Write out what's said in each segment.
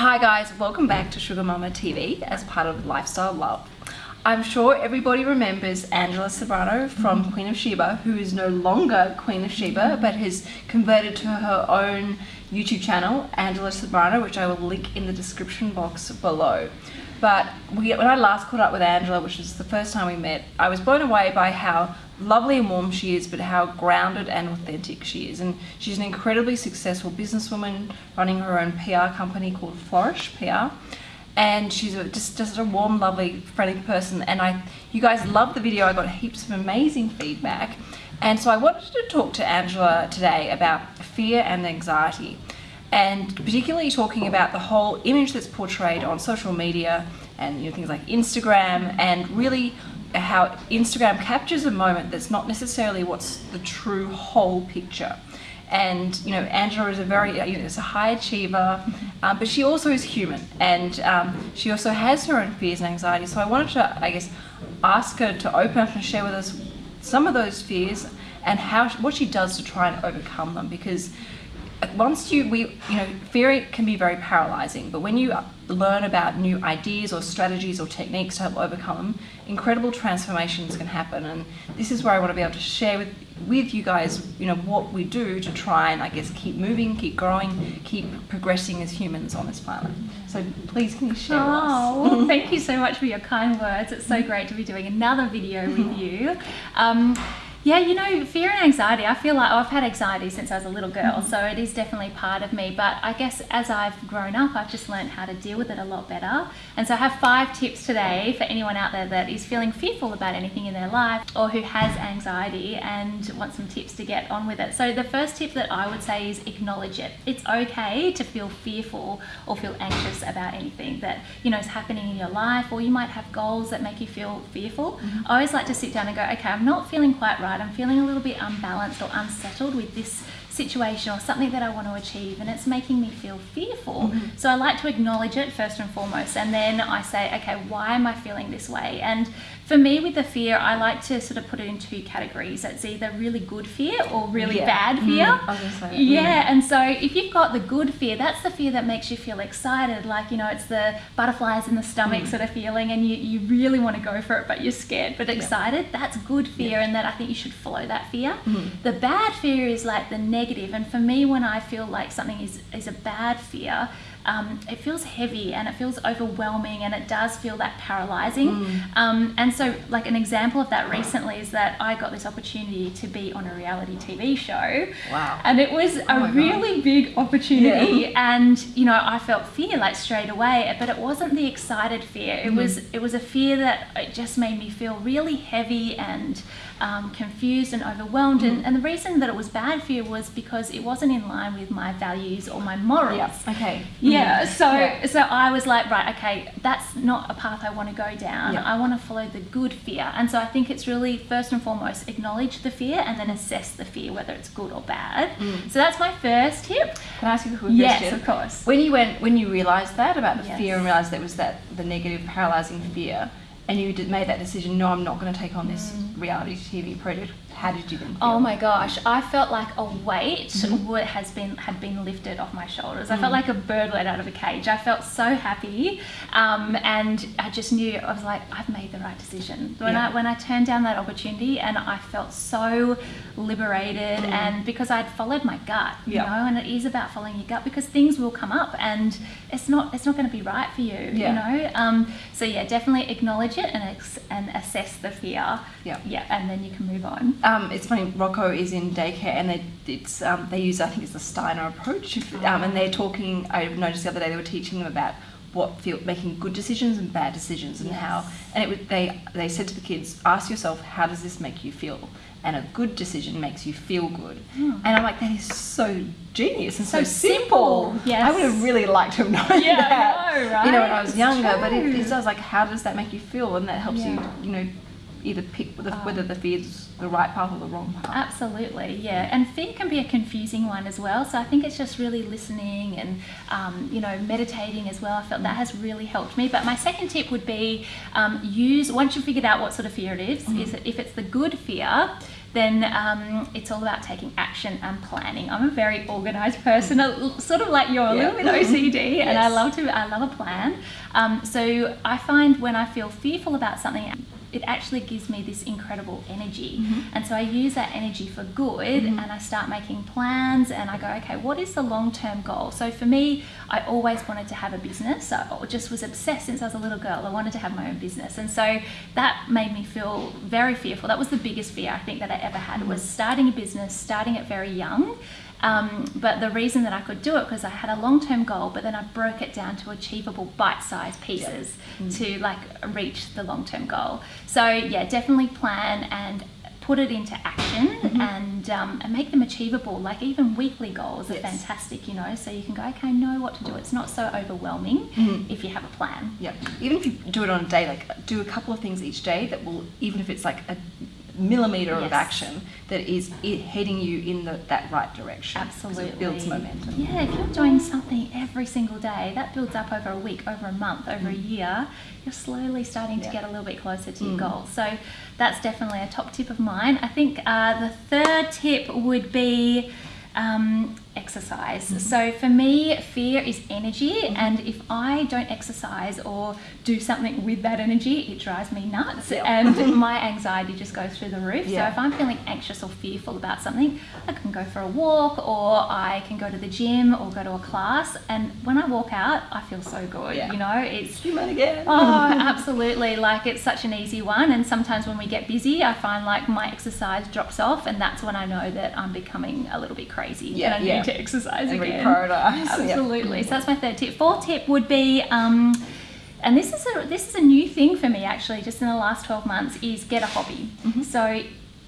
Hi guys, welcome back to Sugar Mama TV as part of Lifestyle Love. I'm sure everybody remembers Angela Sobrano from mm-hmm. Queen of Sheba, who is no longer Queen of Sheba, mm-hmm. but has converted to her own YouTube channel, Angela Sobrano, which I will link in the description box below. But we, when I last caught up with Angela, which was the first time we met, I was blown away by how lovely and warm she is, but how grounded and authentic she is. And she's an incredibly successful businesswoman running her own PR company called Flourish PR. And she's a, just just a warm, lovely, friendly person. And I, you guys loved the video. I got heaps of amazing feedback. And so I wanted to talk to Angela today about fear and anxiety and particularly talking about the whole image that's portrayed on social media and you know things like Instagram and really how Instagram captures a moment that's not necessarily what's the true whole picture. And you know, Angela is a very, you know, is a high achiever, um, but she also is human, and um, she also has her own fears and anxieties. So I wanted to, I guess, ask her to open up and share with us some of those fears and how what she does to try and overcome them. Because once you we you know fear can be very paralyzing but when you learn about new ideas or strategies or techniques to help overcome them incredible transformations can happen. And this is where I want to be able to share with with you guys you know what we do to try and I guess keep moving keep growing keep progressing as humans on this planet. So please can you share oh, thank you so much for your kind words. It's so great to be doing another video with you. Um, yeah, you know, fear and anxiety, I feel like I've had anxiety since I was a little girl, mm -hmm. so it is definitely part of me. But I guess as I've grown up, I've just learned how to deal with it a lot better. And so I have five tips today for anyone out there that is feeling fearful about anything in their life or who has anxiety and wants some tips to get on with it. So the first tip that I would say is acknowledge it. It's okay to feel fearful or feel anxious about anything that, you know, is happening in your life, or you might have goals that make you feel fearful. Mm -hmm. I always like to sit down and go, okay, I'm not feeling quite right right, I'm feeling a little bit unbalanced or unsettled with this situation or something that I want to achieve and it's making me feel fearful. Mm -hmm. So I like to acknowledge it first and foremost and then I say, okay, why am I feeling this way? And for me with the fear, I like to sort of put it in two categories. It's either really good fear or really yeah. bad mm-hmm. fear. Mm, yeah, mm. and so if you've got the good fear, that's the fear that makes you feel excited. Like, you know, it's the butterflies in the stomach mm. sort of feeling and you, you really want to go for it, but you're scared but excited. Yeah. That's good fear yeah. and that I think you should follow that fear. Mm. The bad fear is like the negative negative. And for me, when I feel like something is, is a bad fear, um, it feels heavy and it feels overwhelming and it does feel that paralyzing. Mm. Um, and so, like, an example of that recently is that I got this opportunity to be on a reality TV show. Wow. And it was oh a really God. big opportunity. Yeah. And, you know, I felt fear like straight away, but it wasn't the excited fear. It mm. was it was a fear that it just made me feel really heavy and um, confused and overwhelmed. Mm. And, and the reason that it was bad fear was because it wasn't in line with my values or my morals. Yeah. Okay. Yeah, mm-hmm. so yeah. so I was like, right, okay, that's not a path I want to go down. Yeah. I want to follow the good fear. And so I think it's really first and foremost acknowledge the fear and then assess the fear whether it's good or bad. Mm. So that's my first tip. Can I ask you a quick yes, question? Yes, of course. When you went when you realized that about the yes. fear and realized that was that the negative paralyzing fear and you did, made that decision, no, I'm not going to take on this mm. reality TV project how did you then feel? Oh my gosh, I felt like a weight mm-hmm. has been had been lifted off my shoulders. Mm. I felt mm. like a bird let out of a cage. I felt so happy, um, and I just knew I was like, I've made the right decision. When yeah. I when I turned down that opportunity, and I felt so liberated, mm. and because I'd followed my gut, you yeah. know, and it is about following your gut because things will come up, and it's not it's not going to be right for you, yeah. you know. Um, so yeah, definitely acknowledge it and and assess the fear. Yeah, yeah, and then you can move on um, it's funny. Rocco is in daycare, and they it's um, they use I think it's the Steiner approach, um, and they're talking. I noticed the other day they were teaching them about what feel making good decisions and bad decisions, and yes. how and it they they said to the kids, ask yourself, how does this make you feel? And a good decision makes you feel good. Hmm. And I'm like, that is so genius and so, so simple. simple. Yes. I would have really liked to have known yeah, that. Know, right? You know, when I was it's younger, true. but it, it does like, how does that make you feel? And that helps yeah. you, you know, either pick the, um, whether the fear's the right path or the wrong path. Absolutely, yeah. And fear can be a confusing one as well. So I think it's just really listening and um, you know meditating as well. I felt that has really helped me. But my second tip would be um, use once you've figured out what sort of fear it is, mm-hmm. is if it's the good fear then um, it's all about taking action and planning. I'm a very organized person, sort of like you're a little bit OCD, and I love to I love a plan. Um, so I find when I feel fearful about something, it actually gives me this incredible energy, mm-hmm. and so I use that energy for good, mm-hmm. and I start making plans, and I go, okay, what is the long term goal? So for me, I always wanted to have a business. I just was obsessed since I was a little girl. I wanted to have my own business, and so that made me feel very fearful. That was the biggest fear I think that I ever had was mm-hmm. starting a business, starting it very young. Um, but the reason that I could do it because I had a long-term goal, but then I broke it down to achievable bite-sized pieces to like reach the long-term goal. So yeah, definitely plan and put it into action and um, and make them achievable. Like even weekly goals are Yes. fantastic, you know. So you can go, okay, I know what to do. It's not so overwhelming if you have a plan. Yeah. Even if you do it on a day, like do a couple of things each day that will, even if it's like a millimeter of action, that is heading you in the, that right direction. Absolutely. It builds momentum. Yeah, if you're doing something every single day, that builds up over a week, over a month, over a year. You're slowly starting to get a little bit closer to your Mm. goal. So that's definitely a top tip of mine. I think uh, the third tip would be um, exercise. Mm-hmm. So for me, fear is energy, mm-hmm. and if I don't exercise or do something with that energy, it drives me nuts, Yeah. and my anxiety just goes through the roof. Yeah. So if I'm feeling anxious or fearful about something, I can go for a walk, or I can go to the gym, or go to a class, and when I walk out, I feel so good. Yeah. You know, it's Human again. Oh, absolutely. Like it's such an easy one. And sometimes when we get busy, I find like my exercise drops off, and that's when I know that I'm becoming a little bit crazy Yeah, I yeah. to exercise and again. reprioritize. Absolutely. So that's my third tip. Fourth tip would be. Um, and this is a this is a new thing for me actually just in the last 12 months is get a hobby Mm-hmm. so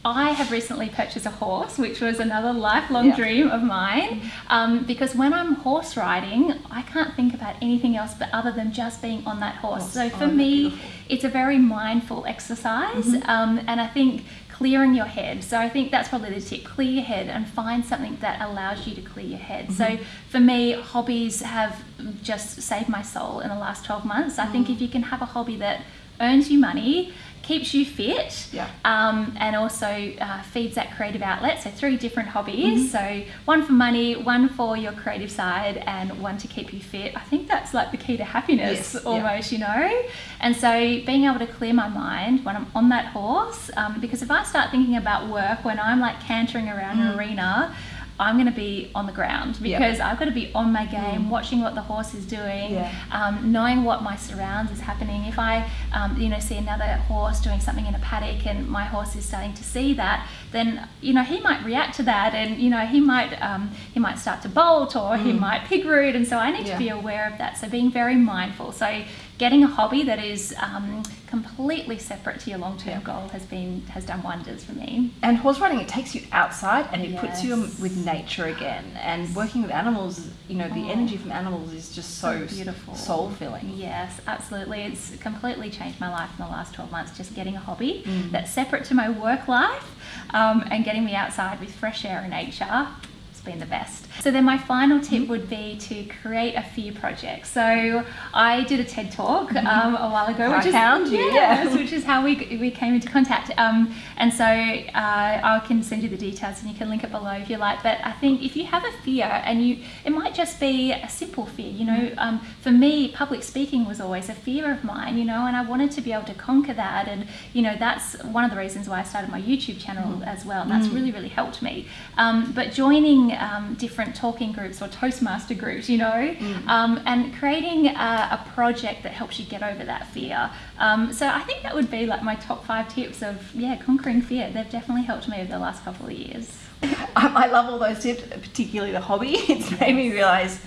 I have recently purchased a horse, which was another lifelong Yeah. dream of mine. Um, because when I'm horse riding, I can't think about anything else but other than just being on that horse. Horse. So Oh, for that's me, beautiful. it's a very mindful exercise, Mm-hmm. um, and I think clearing your head. So I think that's probably the tip: clear your head and find something that allows you to clear your head. So Mm-hmm. for me, hobbies have just saved my soul in the last 12 months. I Mm. think if you can have a hobby that earns you money, keeps you fit, Yeah. um, and also uh, feeds that creative outlet. So three different hobbies. Mm-hmm. So one for money, one for your creative side, and one to keep you fit. I think that's like the key to happiness, Yes, yeah. almost, you know. And so being able to clear my mind when I'm on that horse, um, because if I start thinking about work when I'm like cantering around an arena. I'm going to be on the ground Mm. Because I've got to be on my game, watching what the horse is doing, Yeah. um, knowing what my surrounds is happening. If I, um, you know, see another horse doing something in a paddock and my horse is starting to see that, then you know he might react to that, and you know he might um, he might start to bolt or he might pig root, and so I need Mm. Yeah. to be aware of that. So being very mindful. So getting a hobby that is um, completely separate to your long term Yeah. goal has been has done wonders for me. And horse riding, it takes you outside and it puts you with nature again. And working with animals, you know, the Oh. energy from animals is just so, So beautiful. soul filling. Yes, absolutely. It's completely changed my life in the last 12 months. Just getting a hobby Mm. that's separate to my work life um, and getting me outside with fresh air and nature. It's been the best. So then my final Mm-hmm. tip would be to create a fear project. So I did a TED talk Mm-hmm. um, a while ago, I which is found you, yeah. which is how we, we came into contact. Um, and so uh, I can send you the details and you can link it below if you like. But I think if you have a fear and you, it might just be a simple fear. You know, um, for me, public speaking was always a fear of mine. You know, and I wanted to be able to conquer that. And you know, that's one of the reasons why I started my YouTube channel as well. And that's really really helped me. Um, but joining um, different talking groups or Toastmaster groups, you know, um, and creating a, a project that helps you get over that fear. Um, so I think that would be like my top five tips of yeah conquering fear. They've definitely helped me over the last couple of years. Um, I love all those tips, particularly the hobby. It's made me realize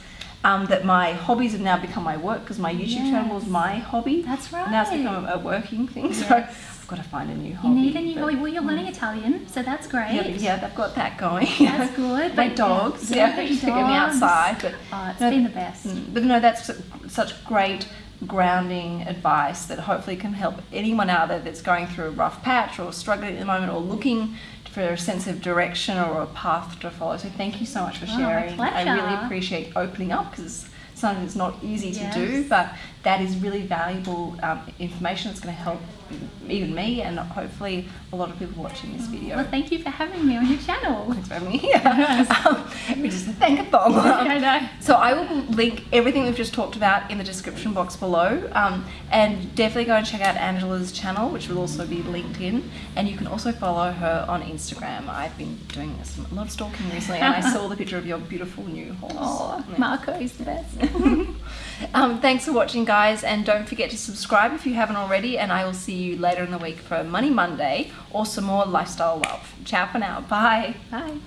um, that my hobbies have now become my work because my YouTube channel is Yes. my hobby. That's right. Now it's become a working thing. So I've got to find a new You hobby. need a new but- hobby. Well, you're learning Italian, so that's great. Yeah, yeah, they've got that going. That's good. My But, dogs, yeah, yeah, just to get me outside. But Oh, it's No, been the best. Mm, But no, that's such great grounding advice that hopefully can help anyone out there that's going through a rough patch or struggling at the moment or looking for a sense of direction or a path to follow. So thank you so much for sharing. Oh, sharing. I really appreciate opening up because sometimes it's not easy to do, but that is really valuable um, information that's going to help even me and hopefully a lot of people watching this video. Well, thank you for having me on your channel. Thanks for having me here. um, we just thank a thong. I know. So I will link everything we've just talked about in the description box below, um, and definitely go and check out Angela's channel, which will also be linked in. And you can also follow her on Instagram. I've been doing some, a lot of stalking recently, and I saw the picture of your beautiful new horse. Oh, Marco is the best. Um, thanks for watching, guys, and don't forget to subscribe if you haven't already. And I will see you later in the week for Money Monday or some more lifestyle love. Ciao for now. Bye. Bye.